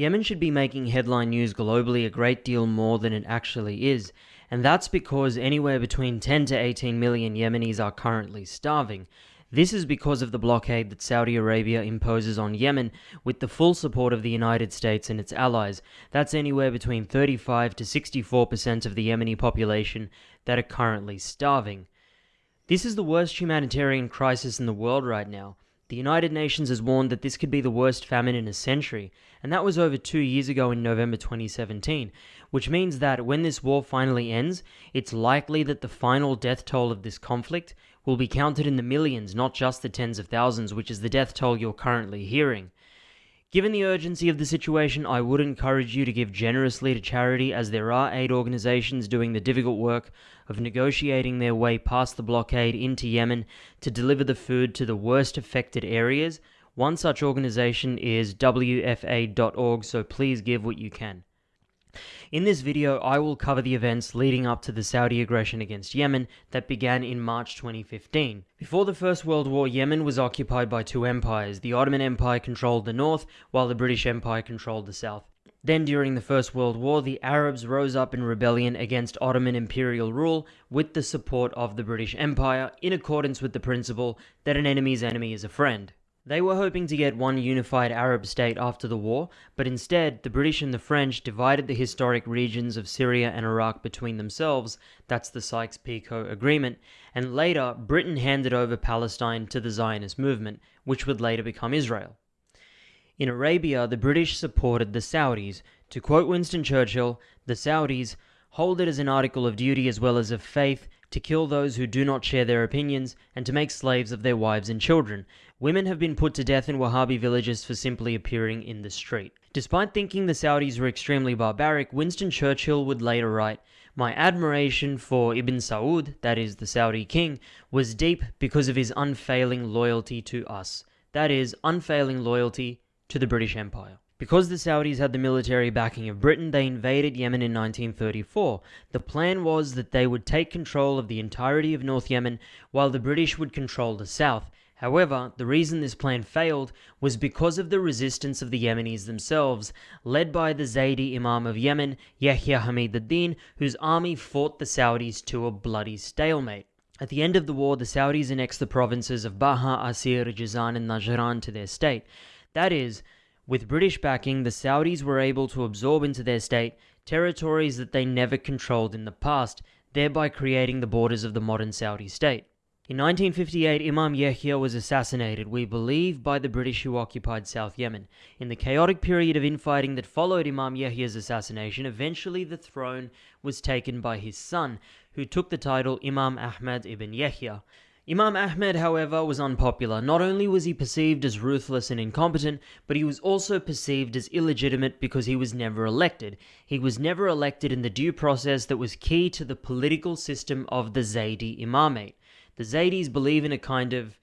Yemen should be making headline news globally a great deal more than it actually is, and that's because anywhere between 10 to 18 million Yemenis are currently starving. This is because of the blockade that Saudi Arabia imposes on Yemen with the full support of the United States and its allies. That's anywhere between 35 to 64% of the Yemeni population that are currently starving. This is the worst humanitarian crisis in the world right now. The United Nations has warned that this could be the worst famine in a century, and that was over two years ago in November 2017, which means that when this war finally ends, it's likely that the final death toll of this conflict will be counted in the millions, not just the tens of thousands, which is the death toll you're currently hearing. Given the urgency of the situation, I would encourage you to give generously to charity as there are aid organizations doing the difficult work of negotiating their way past the blockade into Yemen to deliver the food to the worst affected areas. One such organization is WFA.org, so please give what you can. In this video, I will cover the events leading up to the Saudi aggression against Yemen that began in March 2015. Before the First World War, Yemen was occupied by two empires. The Ottoman Empire controlled the north, while the British Empire controlled the south. Then, during the First World War, the Arabs rose up in rebellion against Ottoman imperial rule with the support of the British Empire, in accordance with the principle that an enemy's enemy is a friend. They were hoping to get one unified Arab state after the war, but instead, the British and the French divided the historic regions of Syria and Iraq between themselves, that's the Sykes-Picot Agreement, and later, Britain handed over Palestine to the Zionist movement, which would later become Israel. In Arabia, the British supported the Saudis. To quote Winston Churchill, the Saudis hold it as an article of duty as well as of faith to kill those who do not share their opinions, and to make slaves of their wives and children. Women have been put to death in Wahhabi villages for simply appearing in the street. Despite thinking the Saudis were extremely barbaric, Winston Churchill would later write, My admiration for Ibn Saud, that is, the Saudi king, was deep because of his unfailing loyalty to us. That is, unfailing loyalty to the British Empire. Because the Saudis had the military backing of Britain, they invaded Yemen in 1934. The plan was that they would take control of the entirety of North Yemen, while the British would control the south. However, the reason this plan failed was because of the resistance of the Yemenis themselves, led by the Zaydi Imam of Yemen, Yahya Hamid ad-Din, whose army fought the Saudis to a bloody stalemate. At the end of the war, the Saudis annexed the provinces of Baha, Asir, Jizan, and Najran to their state. That is, with British backing, the Saudis were able to absorb into their state territories that they never controlled in the past, thereby creating the borders of the modern Saudi state. In 1958, Imam Yahya was assassinated, we believe, by the British who occupied South Yemen. In the chaotic period of infighting that followed Imam Yahya's assassination, eventually the throne was taken by his son, who took the title Imam Ahmad ibn Yahya. Imam Ahmed, however, was unpopular. Not only was he perceived as ruthless and incompetent, but he was also perceived as illegitimate because he was never elected. He was never elected in the due process that was key to the political system of the Zaydi Imamate. The Zaydis believe in a kind of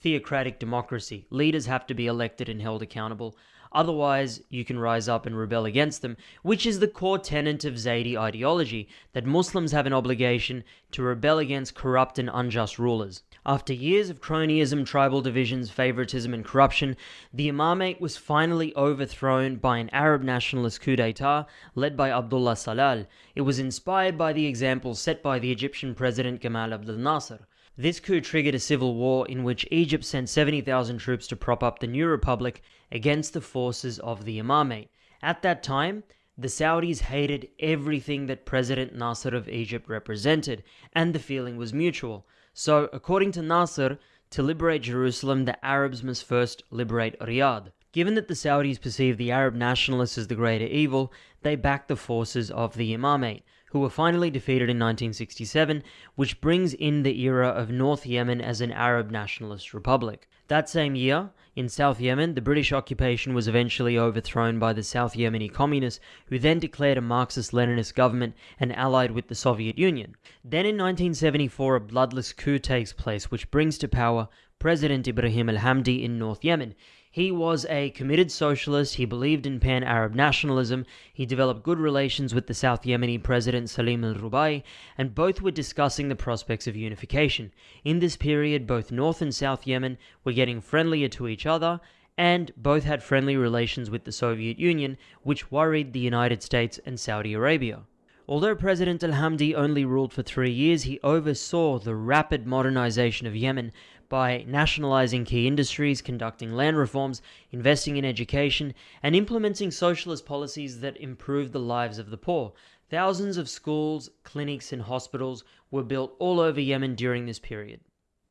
theocratic democracy. Leaders have to be elected and held accountable. Otherwise, you can rise up and rebel against them, which is the core tenet of Zaydi ideology, that Muslims have an obligation to rebel against corrupt and unjust rulers. After years of cronyism, tribal divisions, favoritism, and corruption, the imamate was finally overthrown by an Arab nationalist coup d'etat led by Abdullah Salal. It was inspired by the example set by the Egyptian president Gamal Abdel Nasser. This coup triggered a civil war in which Egypt sent 70,000 troops to prop up the new republic against the forces of the Imamate. At that time, the Saudis hated everything that President Nasser of Egypt represented, and the feeling was mutual. So, according to Nasser, to liberate Jerusalem, the Arabs must first liberate Riyadh. Given that the Saudis perceived the Arab nationalists as the greater evil, they backed the forces of the Imamate who were finally defeated in 1967, which brings in the era of North Yemen as an Arab nationalist republic. That same year, in South Yemen, the British occupation was eventually overthrown by the South Yemeni communists, who then declared a Marxist-Leninist government and allied with the Soviet Union. Then in 1974, a bloodless coup takes place, which brings to power President Ibrahim al-Hamdi in North Yemen. He was a committed socialist, he believed in pan-Arab nationalism, he developed good relations with the South Yemeni President Salim al-Rubai, and both were discussing the prospects of unification. In this period, both North and South Yemen were getting friendlier to each other, and both had friendly relations with the Soviet Union, which worried the United States and Saudi Arabia. Although President al-Hamdi only ruled for three years, he oversaw the rapid modernization of Yemen by nationalizing key industries, conducting land reforms, investing in education, and implementing socialist policies that improved the lives of the poor. Thousands of schools, clinics, and hospitals were built all over Yemen during this period.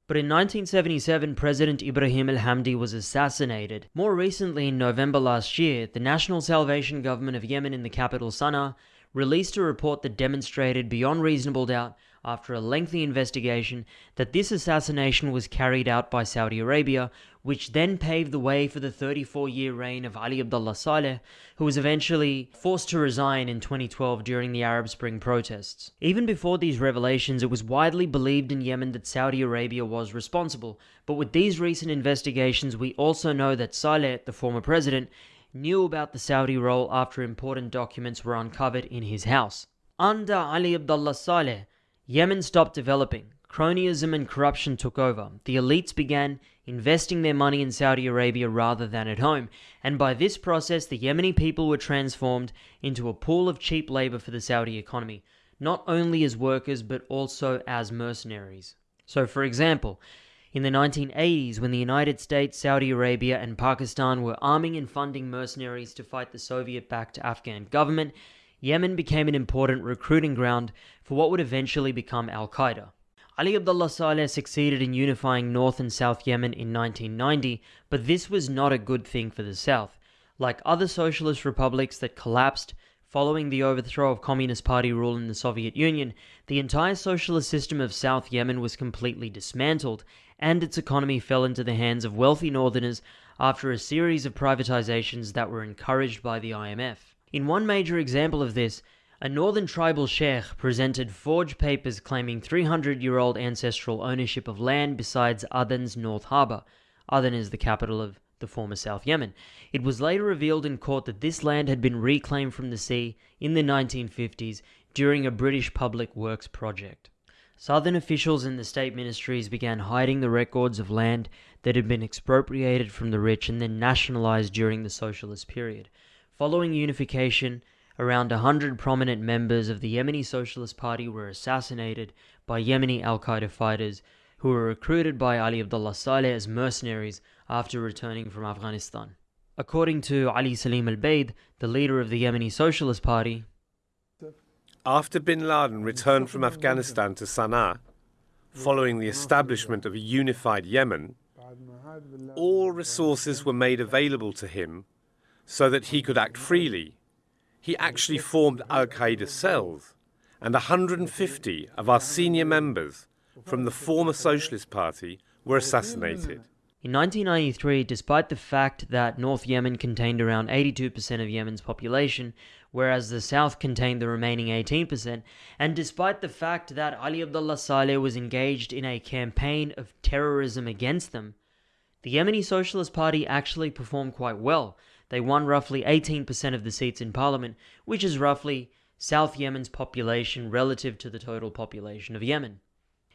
But in 1977, President Ibrahim al-Hamdi was assassinated. More recently, in November last year, the National Salvation Government of Yemen in the capital Sana'a released a report that demonstrated beyond reasonable doubt, after a lengthy investigation, that this assassination was carried out by Saudi Arabia, which then paved the way for the 34 year reign of Ali Abdullah Saleh, who was eventually forced to resign in 2012 during the Arab Spring protests. Even before these revelations, it was widely believed in Yemen that Saudi Arabia was responsible, but with these recent investigations, we also know that Saleh, the former president, knew about the Saudi role after important documents were uncovered in his house. Under Ali Abdullah Saleh, Yemen stopped developing. Cronyism and corruption took over. The elites began investing their money in Saudi Arabia rather than at home, and by this process, the Yemeni people were transformed into a pool of cheap labor for the Saudi economy, not only as workers but also as mercenaries. So, for example, in the 1980s, when the United States, Saudi Arabia, and Pakistan were arming and funding mercenaries to fight the Soviet backed Afghan government, Yemen became an important recruiting ground for what would eventually become Al Qaeda. Ali Abdullah Saleh succeeded in unifying North and South Yemen in 1990, but this was not a good thing for the South. Like other socialist republics that collapsed following the overthrow of Communist Party rule in the Soviet Union, the entire socialist system of South Yemen was completely dismantled, and its economy fell into the hands of wealthy northerners after a series of privatizations that were encouraged by the IMF. In one major example of this, a northern tribal sheikh presented forged papers claiming 300 year old ancestral ownership of land besides Aden's North Harbour. Aden is the capital of the former South Yemen. It was later revealed in court that this land had been reclaimed from the sea in the 1950s during a British public works project. Southern officials in the state ministries began hiding the records of land that had been expropriated from the rich and then nationalized during the socialist period. Following unification, around a hundred prominent members of the Yemeni Socialist Party were assassinated by Yemeni Al Qaeda fighters who were recruited by Ali Abdullah Saleh as mercenaries after returning from Afghanistan. According to Ali Salim al Baid, the leader of the Yemeni Socialist Party, after bin Laden returned from Afghanistan to Sana'a, following the establishment of a unified Yemen, all resources were made available to him so that he could act freely. He actually formed Al Qaeda cells, and 150 of our senior members from the former Socialist Party were assassinated. In 1993, despite the fact that North Yemen contained around 82% of Yemen's population, whereas the south contained the remaining 18%, and despite the fact that Ali Abdullah Saleh was engaged in a campaign of terrorism against them, the Yemeni Socialist Party actually performed quite well. They won roughly 18% of the seats in parliament, which is roughly South Yemen's population relative to the total population of Yemen.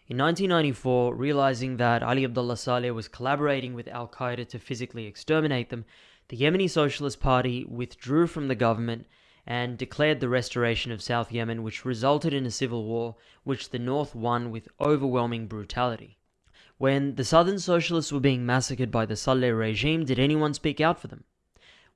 In 1994, realizing that Ali Abdullah Saleh was collaborating with Al Qaeda to physically exterminate them, the Yemeni Socialist Party withdrew from the government and declared the restoration of South Yemen, which resulted in a civil war which the North won with overwhelming brutality. When the Southern Socialists were being massacred by the Saleh regime, did anyone speak out for them?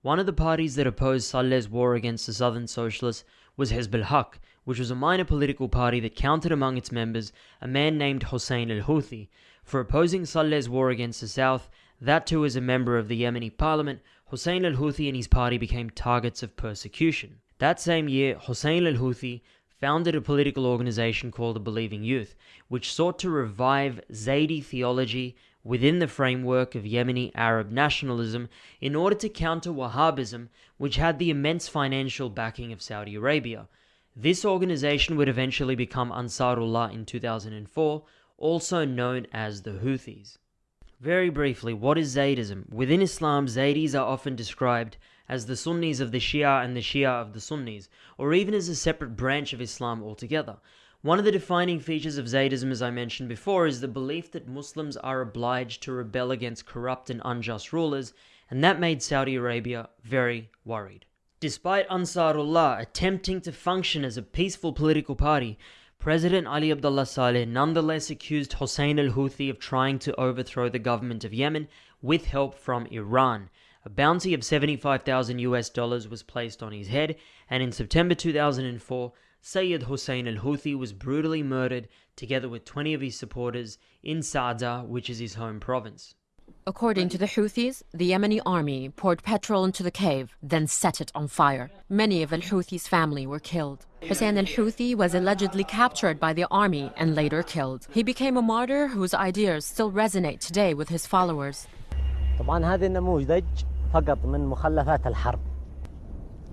One of the parties that opposed Saleh's war against the Southern Socialists was Hizb al-Haq, which was a minor political party that counted among its members a man named Hussein al-Houthi. For opposing Saleh's war against the South, that too as a member of the Yemeni parliament, Hussein al-Houthi and his party became targets of persecution. That same year, Hussein al-Houthi founded a political organization called the Believing Youth, which sought to revive Zaydi theology within the framework of Yemeni Arab nationalism in order to counter Wahhabism, which had the immense financial backing of Saudi Arabia. This organization would eventually become Ansarullah in 2004, also known as the Houthis. Very briefly, what is Zaydism? Within Islam, Zaydis are often described as the Sunnis of the Shia and the Shia of the Sunnis, or even as a separate branch of Islam altogether. One of the defining features of Zaydism, as I mentioned before, is the belief that Muslims are obliged to rebel against corrupt and unjust rulers, and that made Saudi Arabia very worried. Despite Ansarullah attempting to function as a peaceful political party, President Ali Abdullah Saleh nonetheless accused Hussein al Houthi of trying to overthrow the government of Yemen with help from Iran. A bounty of 75,000 US dollars was placed on his head, and in September 2004, Sayyid Hussein al Houthi was brutally murdered together with 20 of his supporters in Sa'da, which is his home province. According to the Houthis, the Yemeni army poured petrol into the cave, then set it on fire. Many of al Houthi's family were killed. Hussein al Houthi was allegedly captured by the army and later killed. He became a martyr whose ideas still resonate today with his followers.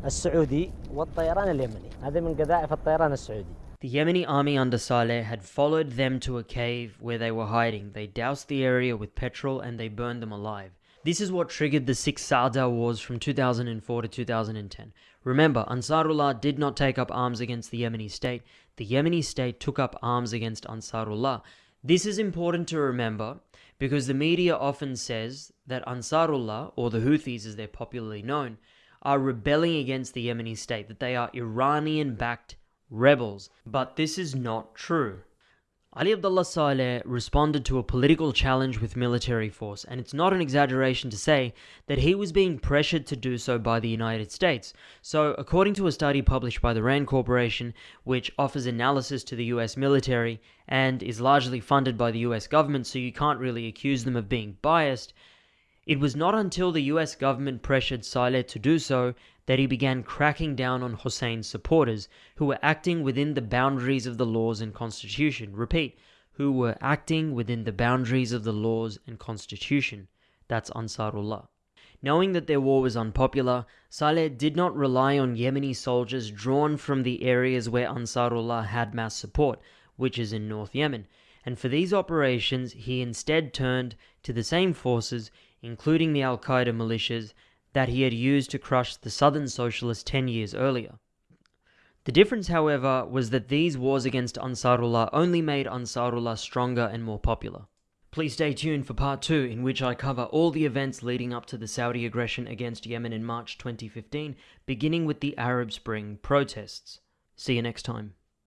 السعودي والطيران اليمني هذا من قذائف الطيران السعودي The Yemeni army under Saleh had followed them to a cave where they were hiding. They doused the area with petrol and they burned them alive. This is what triggered the six Sa'da wars from 2004 to 2010. Remember, Ansarullah did not take up arms against the Yemeni state. The Yemeni state took up arms against Ansarullah. This is important to remember because the media often says that Ansarullah, or the Houthis as they're popularly known, are rebelling against the Yemeni state, that they are Iranian backed rebels. But this is not true. Ali Abdullah Saleh responded to a political challenge with military force, and it's not an exaggeration to say that he was being pressured to do so by the United States. So, according to a study published by the RAND Corporation, which offers analysis to the US military and is largely funded by the US government, so you can't really accuse them of being biased, it was not until the US government pressured Saleh to do so that he began cracking down on Hussein's supporters, who were acting within the boundaries of the laws and constitution. Repeat, who were acting within the boundaries of the laws and constitution. That's Ansarullah. Knowing that their war was unpopular, Saleh did not rely on Yemeni soldiers drawn from the areas where Ansarullah had mass support, which is in North Yemen, and for these operations he instead turned to the same forces, including the Al Qaeda militias, that he had used to crush the Southern Socialists 10 years earlier. The difference, however, was that these wars against Ansarullah only made Ansarullah stronger and more popular. Please stay tuned for part 2, in which I cover all the events leading up to the Saudi aggression against Yemen in March 2015, beginning with the Arab Spring protests. See you next time.